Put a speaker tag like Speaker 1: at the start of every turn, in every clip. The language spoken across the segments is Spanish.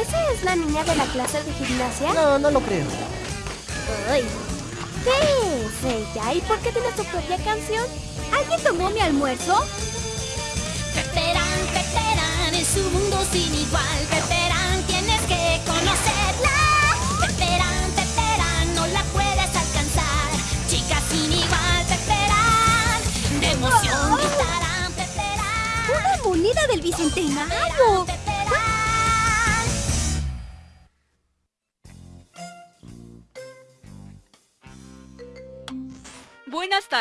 Speaker 1: ¿Esa es la niña de la clase de gimnasia?
Speaker 2: No, no lo creo.
Speaker 1: Ay. ¿Qué es ella? ¿Y por qué tiene su propia canción? ¿Alguien tomó mi almuerzo?
Speaker 3: Peperán, Peperán, es un mundo sin igual. Peperán, tienes que conocerla. Peperán, Peperán, no la puedes alcanzar. Chica sin igual, Peperán. De emoción gritarán, Peperán.
Speaker 1: ¡Una moneda del bicentenario!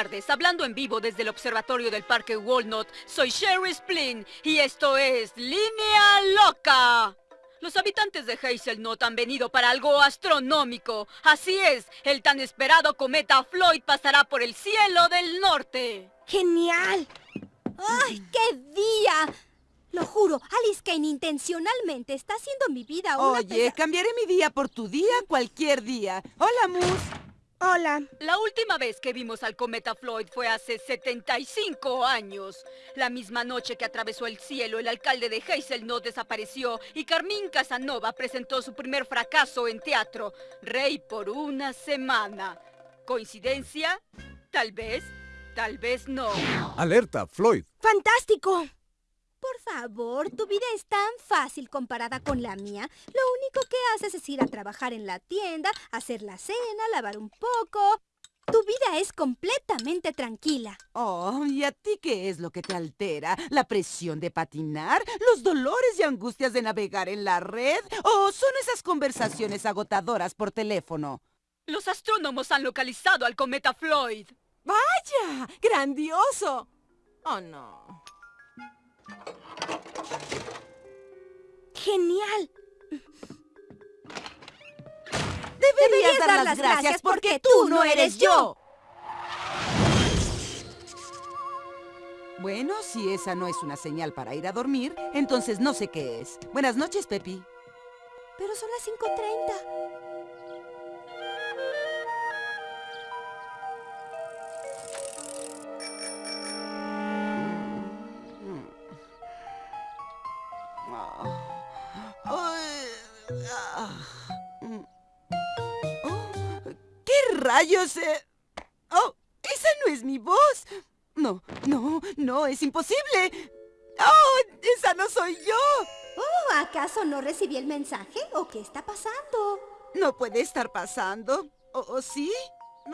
Speaker 4: Tardes, hablando en vivo desde el observatorio del Parque Walnut, soy Sherry Splin y esto es Línea Loca. Los habitantes de Hazelnut han venido para algo astronómico. Así es, el tan esperado cometa Floyd pasará por el cielo del norte.
Speaker 1: ¡Genial! ¡Ay, qué día! Lo juro, Alice Kane intencionalmente está haciendo mi vida una
Speaker 5: Oye, cambiaré mi día por tu día cualquier día. Hola, Mus.
Speaker 1: Hola.
Speaker 4: La última vez que vimos al cometa Floyd fue hace 75 años. La misma noche que atravesó el cielo, el alcalde de Hazelnut desapareció y Carmín Casanova presentó su primer fracaso en teatro, Rey por una semana. ¿Coincidencia? Tal vez, tal vez no.
Speaker 6: Alerta, Floyd.
Speaker 1: ¡Fantástico! Por favor, tu vida es tan fácil comparada con la mía. Lo único que haces es ir a trabajar en la tienda, hacer la cena, lavar un poco. Tu vida es completamente tranquila.
Speaker 5: Oh, ¿y a ti qué es lo que te altera? ¿La presión de patinar? ¿Los dolores y angustias de navegar en la red? ¿O son esas conversaciones agotadoras por teléfono?
Speaker 4: Los astrónomos han localizado al cometa Floyd.
Speaker 7: ¡Vaya! ¡Grandioso! Oh, no.
Speaker 1: ¡Genial!
Speaker 5: Deberías, dar, las gracias porque tú no eres yo. Bueno, si esa no es una señal para ir a dormir, entonces no sé qué es. Buenas noches, Pepi.
Speaker 1: Pero son las 5.30.
Speaker 5: rayos? eh? Oh, esa no es mi voz. No, no, no, es imposible. Oh, esa no soy yo.
Speaker 1: Oh, ¿acaso no recibí el mensaje? ¿O qué está pasando?
Speaker 5: No puede estar pasando. ¿O o sí?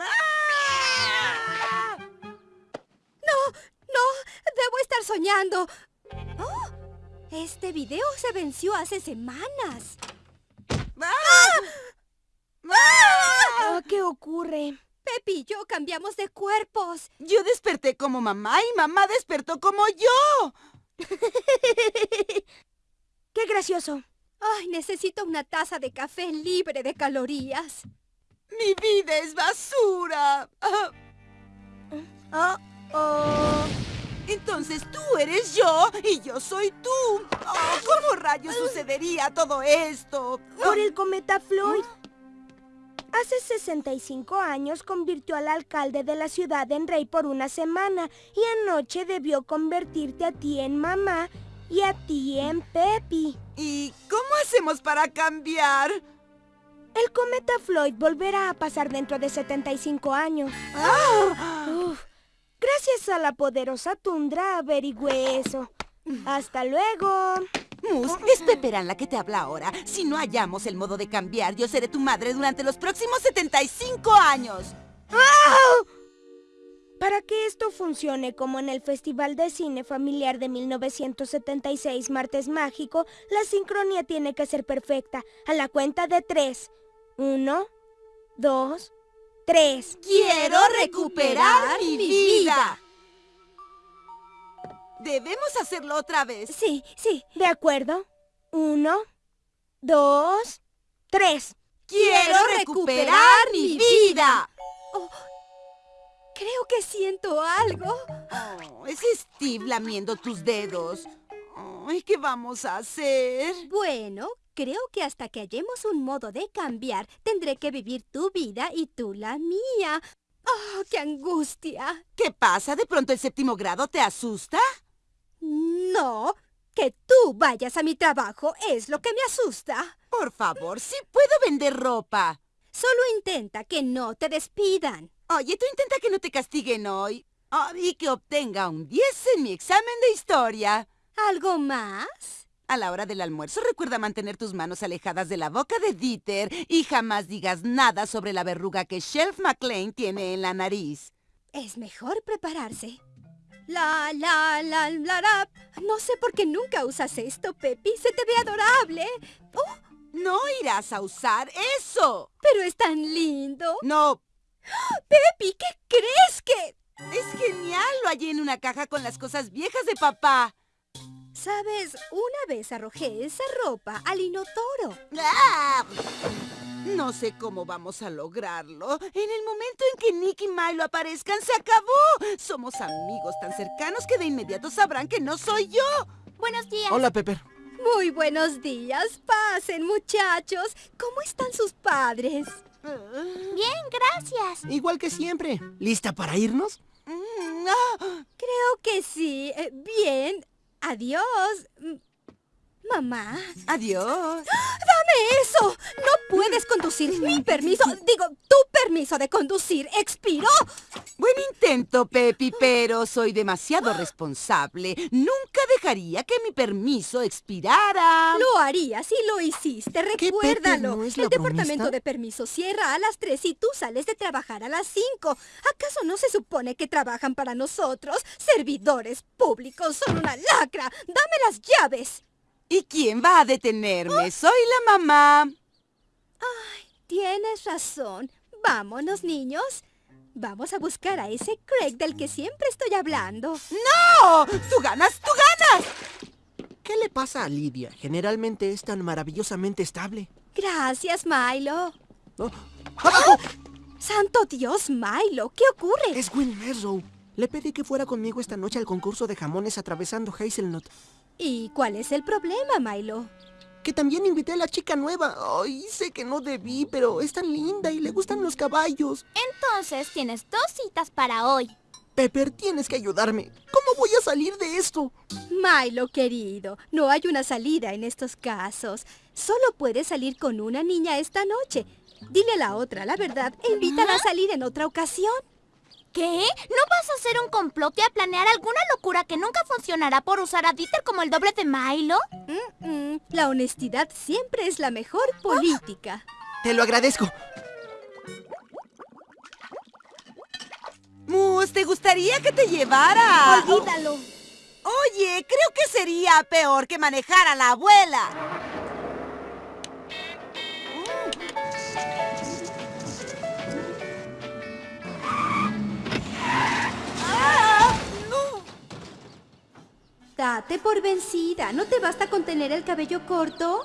Speaker 5: ¡Ah!
Speaker 1: ¡No! ¡No! ¡Debo estar soñando! ¡Oh! Este video se venció hace semanas.
Speaker 5: ¡Ah! ¡Ah!
Speaker 1: ¿Qué ocurre? Pepi y yo cambiamos de cuerpos.
Speaker 5: Yo desperté como mamá y mamá despertó como yo.
Speaker 1: ¡Qué gracioso! Ay, necesito una taza de café libre de calorías.
Speaker 5: Mi vida es basura. Ah,
Speaker 1: Oh, oh.
Speaker 5: Entonces tú eres yo y yo soy tú. Oh, ¿Cómo rayos sucedería todo esto?
Speaker 8: Por el cometa Floyd. Hace 65 años convirtió al alcalde de la ciudad en rey por una semana y anoche debió convertirte a ti en mamá y a ti en Pepi.
Speaker 5: ¿Y cómo hacemos para cambiar?
Speaker 8: El cometa Floyd volverá a pasar dentro de 75 años. Uf, gracias a la poderosa tundra averigüé eso. Hasta luego.
Speaker 5: Mus, es Peperán la que te habla ahora. Si no hallamos el modo de cambiar, yo seré tu madre durante los próximos 75 años.
Speaker 8: Para que esto funcione como en el Festival de Cine Familiar de 1976 Martes Mágico, la sincronía tiene que ser perfecta. A la cuenta de tres. Uno, dos, tres.
Speaker 5: Quiero recuperar mi vida. Debemos hacerlo otra vez.
Speaker 8: Sí, sí, de acuerdo. Uno, dos, tres.
Speaker 5: Quiero recuperar mi vida.
Speaker 1: Creo que siento algo.
Speaker 5: Oh, es Steve lamiendo tus dedos. Ay, ¿Qué vamos a hacer?
Speaker 1: Bueno, creo que hasta que hallemos un modo de cambiar, tendré que vivir tu vida y tú la mía. ¡Oh, qué angustia!
Speaker 5: ¿Qué pasa? ¿De pronto el séptimo grado te asusta?
Speaker 1: No, Que tú vayas a mi trabajo es lo que me asusta.
Speaker 5: Por favor, sí puedo vender ropa.
Speaker 1: Solo intenta que no te despidan.
Speaker 5: Oye, tú intenta que no te castiguen hoy. Ah, y que obtenga un 10 en mi examen de historia.
Speaker 1: ¿Algo más?
Speaker 5: A la hora del almuerzo recuerda mantener tus manos alejadas de la boca de Dieter y jamás digas nada sobre la verruga que Shelf McLean tiene en la nariz.
Speaker 1: Es mejor prepararse. La, la, la, la, la. No sé por qué nunca usas esto, Pepi. Se te ve adorable. Oh,
Speaker 5: No irás a usar eso.
Speaker 1: pero es tan lindo.
Speaker 5: No,
Speaker 1: Pepi, ¿qué crees que...?
Speaker 5: es genial. Lo hallé en una caja con las cosas viejas de papá.
Speaker 1: Sabes, una vez arrojé esa ropa al inodoro.
Speaker 5: ¡Ah! No sé cómo vamos a lograrlo. En el momento en que Nick y Milo aparezcan, se acabó. Somos amigos tan cercanos que de inmediato sabrán que no soy yo.
Speaker 3: Buenos días.
Speaker 2: Hola, Pepper.
Speaker 1: Muy buenos días. Pasen, muchachos. ¿Cómo están sus padres?
Speaker 3: Bien, gracias.
Speaker 2: Igual que siempre. ¿Lista para irnos?
Speaker 5: Mm, ah,
Speaker 1: Creo que sí. Eh, bien. Adiós. Mamá.
Speaker 5: Adiós.
Speaker 1: ¡Dame eso! No puedes conducir. Mi permiso, digo, tu permiso de conducir expiró.
Speaker 5: Buen intento, Pepi, pero soy demasiado responsable. Nunca dejaría que mi permiso expirara.
Speaker 1: Lo haría si lo hiciste,
Speaker 2: ¿Qué, Pepe?
Speaker 1: recuérdalo.
Speaker 2: ¿No es
Speaker 1: El departamento
Speaker 2: bromista?
Speaker 1: de permiso cierra a las 3 y tú sales de trabajar a las 5. ¿Acaso no se supone que trabajan para nosotros? Servidores públicos son una lacra. Dame las llaves.
Speaker 5: ¿Y quién va a detenerme? Soy la mamá.
Speaker 1: Tienes razón. Vámonos, niños. Vamos a buscar a ese Craig del que siempre estoy hablando.
Speaker 5: ¡No! ¡Tú ganas, tú ganas!
Speaker 2: ¿Qué le pasa a Lidia? Generalmente es tan maravillosamente estable.
Speaker 1: Gracias, Milo.
Speaker 2: Oh, ¡Abajo!
Speaker 1: Santo Dios, Milo, ¿qué ocurre?
Speaker 2: Es Will Merrow. Le pedí que fuera conmigo esta noche al concurso de jamones atravesando Hazelnut.
Speaker 1: ¿Y cuál es el problema, Milo?
Speaker 2: Que también invité a la chica nueva. Ay, sé que no debí, pero es tan linda y le gustan los caballos.
Speaker 3: Entonces tienes dos citas para hoy.
Speaker 2: Pepper, tienes que ayudarme. ¿Cómo voy a salir de esto?
Speaker 1: Milo, querido, no hay una salida en estos casos. Solo puedes salir con una niña esta noche. Dile a la otra la verdad e invítala a salir en otra ocasión.
Speaker 3: ¿Qué? ¿No vas a hacer un complot y a planear alguna locura que nunca funcionará por usar a Dieter como el doble de Milo?
Speaker 1: Mm, mm, La honestidad siempre es la mejor política.
Speaker 2: Te lo agradezco.
Speaker 5: Mus, ¿te gustaría que te llevara?
Speaker 1: Olvídalo.
Speaker 5: Oye, creo que sería peor que manejar a la abuela.
Speaker 1: Date por vencida. ¿No te basta con tener el cabello corto?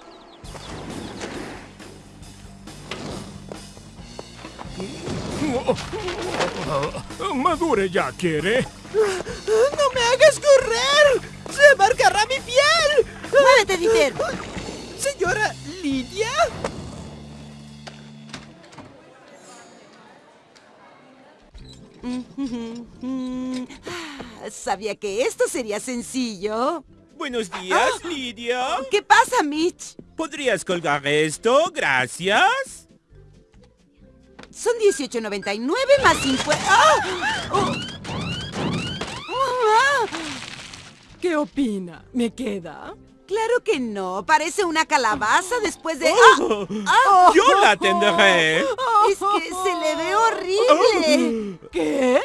Speaker 6: Madure ya, ¿quiere?
Speaker 2: ¡No me hagas correr! ¡Se marcará mi piel!
Speaker 5: ¡Muévete, Dieter!
Speaker 2: Señora Lidia.
Speaker 5: Ah, Sabía que esto sería sencillo.
Speaker 6: Buenos días, Lidia.
Speaker 5: ¿Qué pasa, Mitch?
Speaker 6: ¿Podrías colgar esto? Gracias.
Speaker 5: Son 18.99 más 50... ¡Ah! ¡Oh! ¡Ah!
Speaker 7: ¿Qué opina? ¿Me queda?
Speaker 5: Claro que no. Parece una calabaza después de...
Speaker 6: Oh,
Speaker 5: ¡Ah!
Speaker 6: Yo la tendré.
Speaker 5: Es que se le ve horrible.
Speaker 7: ¿Qué?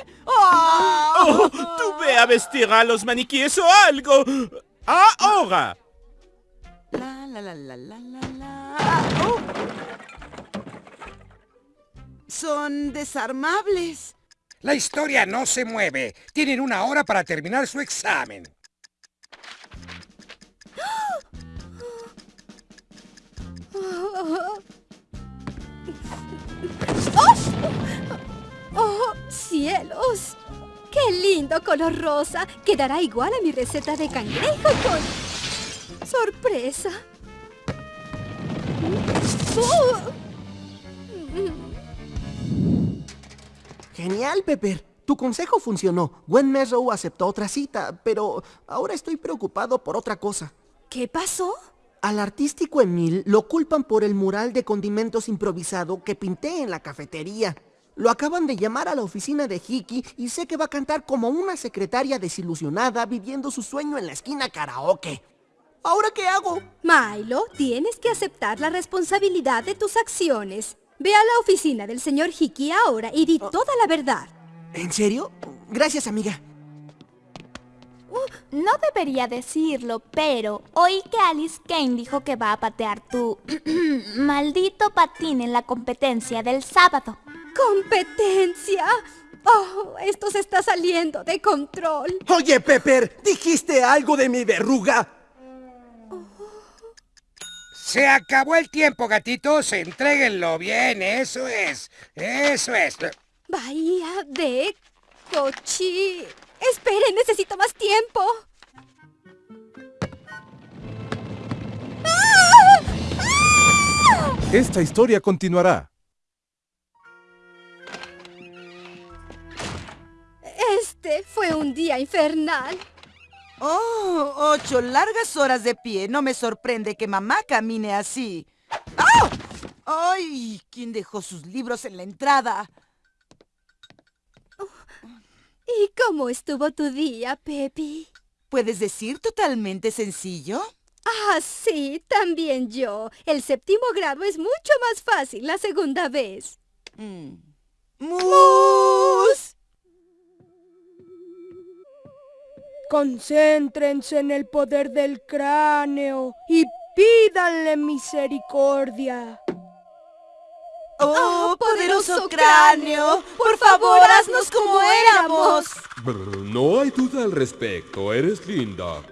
Speaker 6: Oh, tú ve a vestir a los maniquíes o algo. Ahora.
Speaker 5: La, la, la, la, la, la, la. Ah, oh. Son desarmables.
Speaker 9: La historia no se mueve. Tienen una hora para terminar su examen.
Speaker 1: cielos! ¡Qué lindo color rosa! Quedará igual a mi receta de cangrejo con... ¡Sorpresa! ¡Oh!
Speaker 2: Genial, Pepper. Tu consejo funcionó. Gwen Mesrow aceptó otra cita, pero ahora estoy preocupado por otra cosa.
Speaker 1: ¿Qué pasó?
Speaker 2: Al artístico Emil lo culpan por el mural de condimentos improvisado que pinté en la cafetería. Lo acaban de llamar a la oficina de Hiki y sé que va a cantar como una secretaria desilusionada viviendo su sueño en la esquina karaoke. ¿Ahora qué hago?
Speaker 1: Milo, tienes que aceptar la responsabilidad de tus acciones. Ve a la oficina del señor Hickey ahora y di toda la verdad.
Speaker 2: ¿En serio? Gracias, amiga.
Speaker 3: No debería decirlo, pero oí que Alice Kane dijo que va a patear tu maldito patín en la competencia del sábado.
Speaker 1: ¡Competencia! ¡Oh, esto se está saliendo de control!
Speaker 10: Oye, Pepper, ¿dijiste algo de mi verruga?
Speaker 9: Se acabó el tiempo, gatitos. Entréguenlo bien, eso es. Eso es.
Speaker 1: Bahía de Cochi. Espere, necesito más tiempo. ¡Ah! ¡Ah!
Speaker 11: Esta historia continuará.
Speaker 1: Este fue un día infernal.
Speaker 5: Oh, ocho largas horas de pie. No me sorprende que mamá camine así. ¡Ah! ¡Ay! ¿Quién dejó sus libros en la entrada?
Speaker 1: ¿Y cómo estuvo tu día, Pepi?
Speaker 5: ¿Puedes decir totalmente sencillo?
Speaker 1: Ah, sí, también yo. El séptimo grado es mucho más fácil la segunda vez.
Speaker 5: Mm. ¡Mus!
Speaker 8: Concéntrense en el poder del cráneo y pídanle misericordia.
Speaker 5: ¡Oh, poderoso cráneo! ¡Por favor, haznos como éramos!
Speaker 12: No hay duda al respecto, eres linda.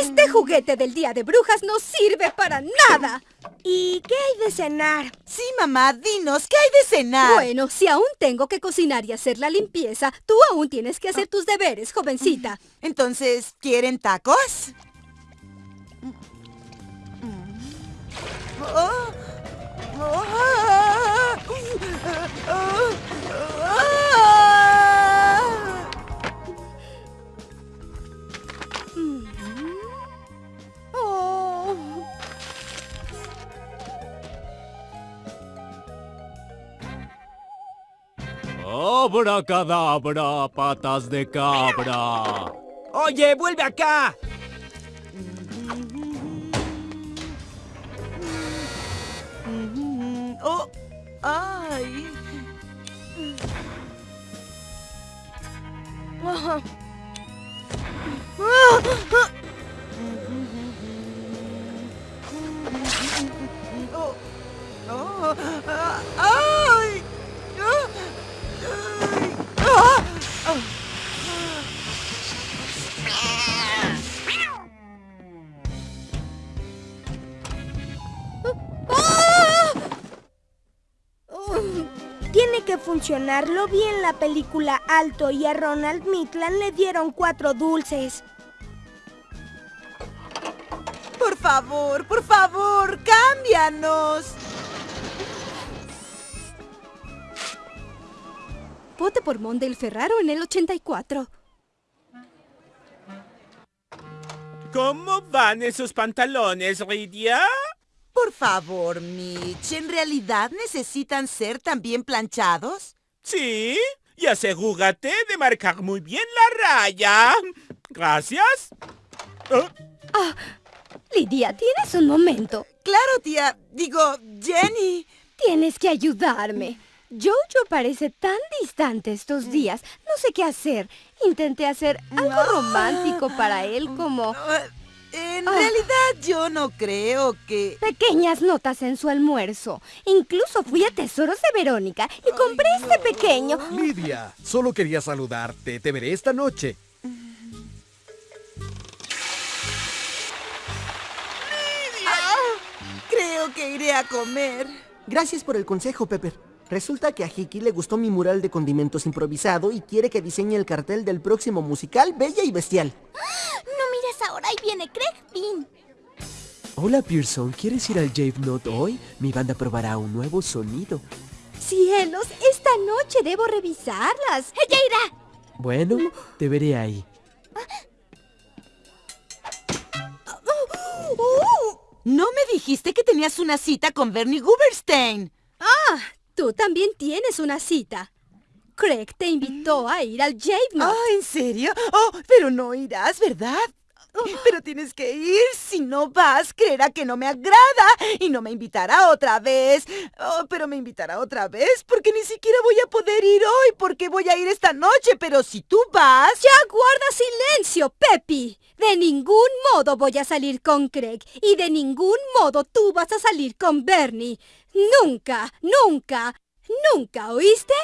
Speaker 1: Este juguete del Día de Brujas no sirve para nada.
Speaker 8: ¿Y qué hay de cenar?
Speaker 5: Sí, mamá, dinos, ¿qué hay de cenar?
Speaker 1: Bueno, si aún tengo que cocinar y hacer la limpieza, tú aún tienes que hacer tus deberes, jovencita.
Speaker 5: Entonces, ¿quieren tacos?
Speaker 13: Abracadabra, patas de cabra.
Speaker 10: Oye, vuelve acá.
Speaker 8: Tiene que funcionar. Lo vi en la película Alto y a Ronald Midland le dieron cuatro dulces.
Speaker 5: Por favor, por favor, cámbianos.
Speaker 1: Vote por Mondale Ferraro en el 84.
Speaker 6: ¿Cómo van esos pantalones, Ridia?
Speaker 5: Por favor, Mitch, ¿en realidad necesitan ser también planchados?
Speaker 6: Sí, y asegúrate de marcar muy bien la raya. Gracias. Oh,
Speaker 1: Ah, Lidia, ¿tienes un momento?
Speaker 5: Claro, tía. Digo, Jenny.
Speaker 1: Tienes que ayudarme. Jojo parece tan distante estos días. No sé qué hacer. Intenté hacer algo romántico para él como
Speaker 5: En
Speaker 1: Ah.
Speaker 5: realidad yo no creo que...
Speaker 1: pequeñas notas en su almuerzo. Incluso fui a Tesoros de Verónica y compré este pequeño.
Speaker 13: Lidia, solo quería saludarte. Te veré esta noche.
Speaker 5: Creo que iré a comer.
Speaker 2: Gracias por el consejo, Pepper. Resulta que a Hiki le gustó mi mural de condimentos improvisado y quiere que diseñe el cartel del próximo musical Bella y Bestial.
Speaker 3: No mires ahora, ahí viene Craig Bean.
Speaker 14: Hola Pearson, ¿quieres ir al Jave Note hoy? Mi banda probará un nuevo sonido.
Speaker 1: Cielos, esta noche debo revisarlas.
Speaker 3: ¡Ella irá!
Speaker 14: Bueno, te veré ahí.
Speaker 5: No me dijiste que tenías una cita con Bernie Guberstein.
Speaker 1: Ah, tú también tienes una cita. Craig te invitó a ir al Jade Knot.
Speaker 5: Ah, ¿en serio? Oh, pero no irás, ¿verdad? Pero tienes que ir. Si no vas, creerá que no me agrada y no me invitará otra vez. Oh, pero me invitará otra vez porque ni siquiera voy a poder ir hoy porque voy a ir esta noche. Pero si tú vas...
Speaker 1: Ya guarda silencio, Pepi. De ningún modo voy a salir con Craig y de ningún modo tú vas a salir con Bernie. Nunca, nunca, nunca, ¿oíste?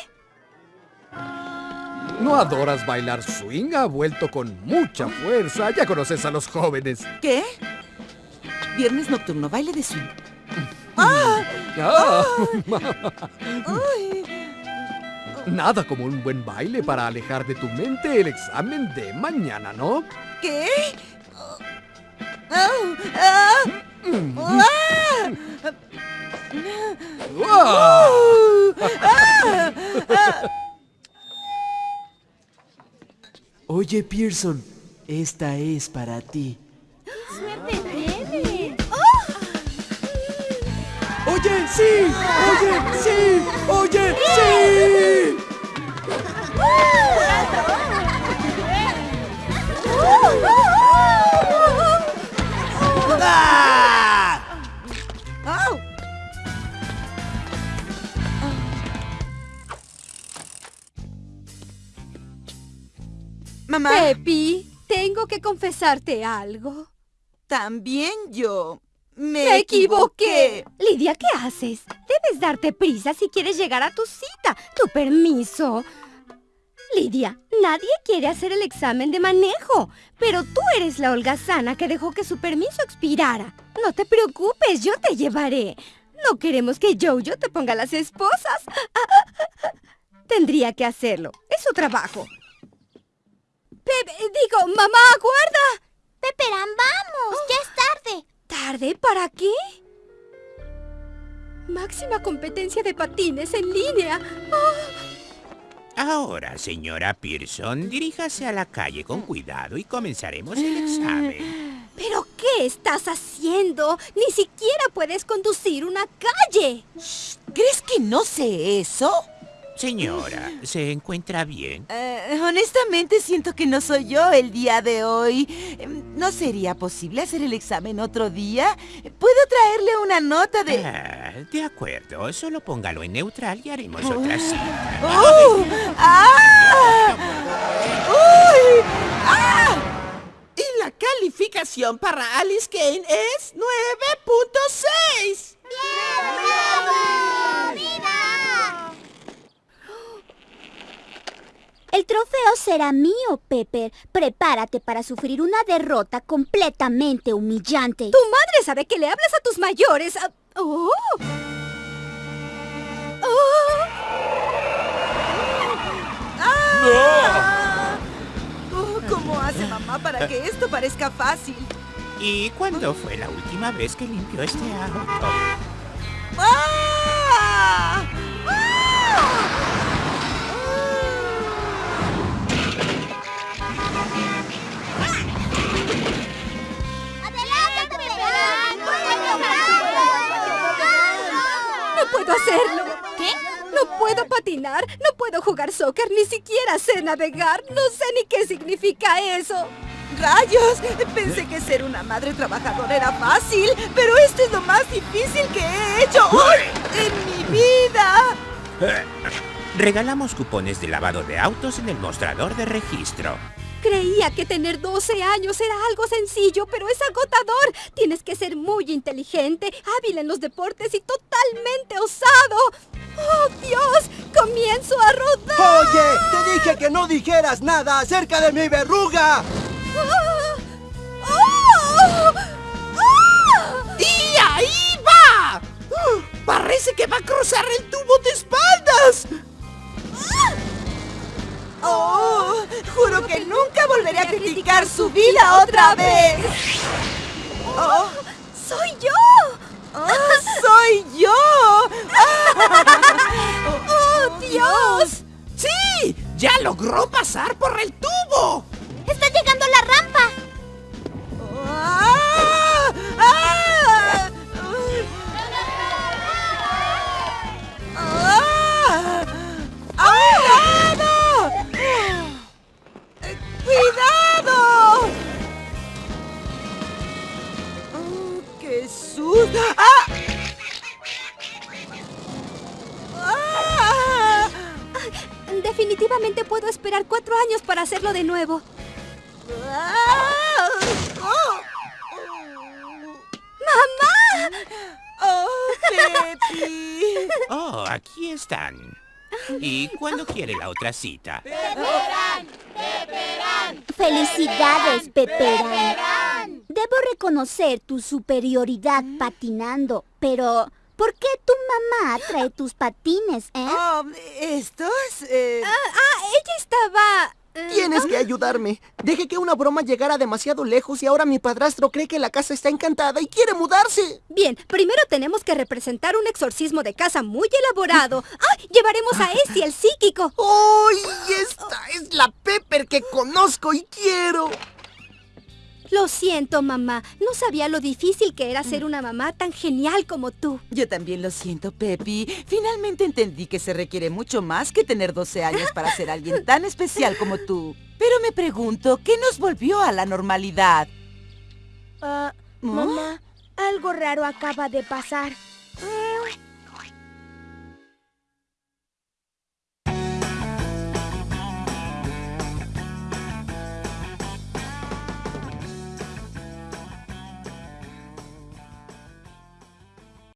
Speaker 13: ¿No adoras bailar swing? Ha vuelto con mucha fuerza. Ya conoces a los jóvenes.
Speaker 5: ¿Qué? Viernes nocturno, baile de swing. ¡Ah!
Speaker 13: Ah.
Speaker 5: ¡Ay!
Speaker 13: Nada como un buen baile para alejar de tu mente el examen de mañana, ¿no?
Speaker 5: ¿Qué? ¡Ah! ¡Ah! ¡Ah! ¡Ah! ¡Ah!
Speaker 14: Oye, Pearson, esta es para ti.
Speaker 3: ¡Suerte tiene!
Speaker 10: ¡Oye, sí! ¡Oye, sí! ¡Oye,
Speaker 1: que confesarte algo.
Speaker 5: también yo me,
Speaker 1: Me equivoqué.
Speaker 8: Lidia, ¿qué haces? Debes darte prisa si quieres llegar a tu cita. Tu permiso. Lidia, nadie quiere hacer el examen de manejo, pero tú eres la holgazana que dejó que su permiso expirara. No te preocupes, yo te llevaré. No queremos que Jojo te ponga las esposas. Tendría que hacerlo. Es su trabajo.
Speaker 1: Pepe, digo, mamá, aguarda.
Speaker 3: Peperán, vamos, ya es tarde.
Speaker 1: ¿Tarde? ¿Para qué? Máxima competencia de patines en línea.
Speaker 6: Ahora, señora Pearson, diríjase a la calle con cuidado y comenzaremos el examen.
Speaker 1: ¿Pero qué estás haciendo? Ni siquiera puedes conducir una calle.
Speaker 5: ¿Crees que no sé eso?
Speaker 6: Señora, ¿se encuentra bien?
Speaker 5: Eh, honestamente siento que no soy yo el día de hoy. Em, ¿No sería posible hacer el examen otro día? ¿Puedo traerle una nota de...?
Speaker 6: Ah, de acuerdo, solo póngalo en neutral y haremos otra cita.
Speaker 5: ¡Uh! ¡Ah! ¡Uy! ¡Ah!
Speaker 2: Y la calificación para Alice Kane es 9.6.
Speaker 3: El trofeo será mío, Pepper. Prepárate para sufrir una derrota completamente humillante.
Speaker 1: Tu madre sabe que le hablas a tus mayores. ¡Oh! ¡Oh!
Speaker 5: ¡Ah! Oh, ¿Cómo hace mamá para que esto parezca fácil?
Speaker 6: ¿Y cuándo fue la última vez que limpió este auto?
Speaker 5: ¡Ah!
Speaker 1: Puedo hacerlo!
Speaker 3: ¿Qué?
Speaker 1: No puedo patinar, no puedo jugar soccer, ni siquiera sé navegar. No sé ni qué significa eso.
Speaker 5: ¡Rayos! Pensé que ser una madre trabajadora era fácil, pero esto es lo más difícil que he hecho hoy en mi vida.
Speaker 6: Regalamos cupones de lavado de autos en el mostrador de registro.
Speaker 1: Creía que tener 12 años era algo sencillo, pero es agotador. Tienes que ser muy inteligente, hábil en los deportes y totalmente osado. ¡Oh, Dios! ¡Comienzo a rodar!
Speaker 10: Oye, te dije que no dijeras nada acerca de mi verruga.
Speaker 1: ¡Ah! ¡Oh! ¡Ah!
Speaker 2: ¡Y ahí va! Parece que va a cruzar el tubo de espaldas.
Speaker 5: ¡Oh! Juro que nunca volveré a criticar su vida otra vez. ¡Oh!
Speaker 1: ¡Soy yo!
Speaker 5: ¡Oh, soy yo!
Speaker 1: ¡Oh, Dios!
Speaker 2: ¡Sí! ¡Ya logró logró pasar por el tubo!
Speaker 1: Hacerlo de nuevo. ¡Mamá!
Speaker 5: ¡Oh, Pepi!
Speaker 6: Oh, aquí están. ¿Y cuándo quiere la otra cita?
Speaker 15: ¡Felicidades, Peperán! Debo reconocer tu superioridad patinando, pero ¿por qué tu mamá trae tus patines, eh?
Speaker 5: Oh, ¿Estos? eh,
Speaker 1: Ah, ah, ella estaba...
Speaker 2: Tienes que ayudarme. Dejé que una broma llegara demasiado lejos y ahora mi padrastro cree que la casa está encantada y quiere mudarse.
Speaker 1: Bien, primero tenemos que representar un exorcismo de casa muy elaborado. ¡Ah! Llevaremos a Essie, el psíquico.
Speaker 2: ¡Uy! Esta es la Pepper que conozco y quiero.
Speaker 1: Lo siento, mamá. No sabía lo difícil que era ser una mamá tan genial como tú.
Speaker 5: Yo también lo siento, Pepi. Finalmente entendí que se requiere mucho más que tener 12 años para ser alguien tan especial como tú. Pero me pregunto, ¿qué nos volvió a la normalidad?
Speaker 8: Ah,
Speaker 5: ¿No?
Speaker 8: mamá, algo raro acaba de pasar.
Speaker 5: Mm,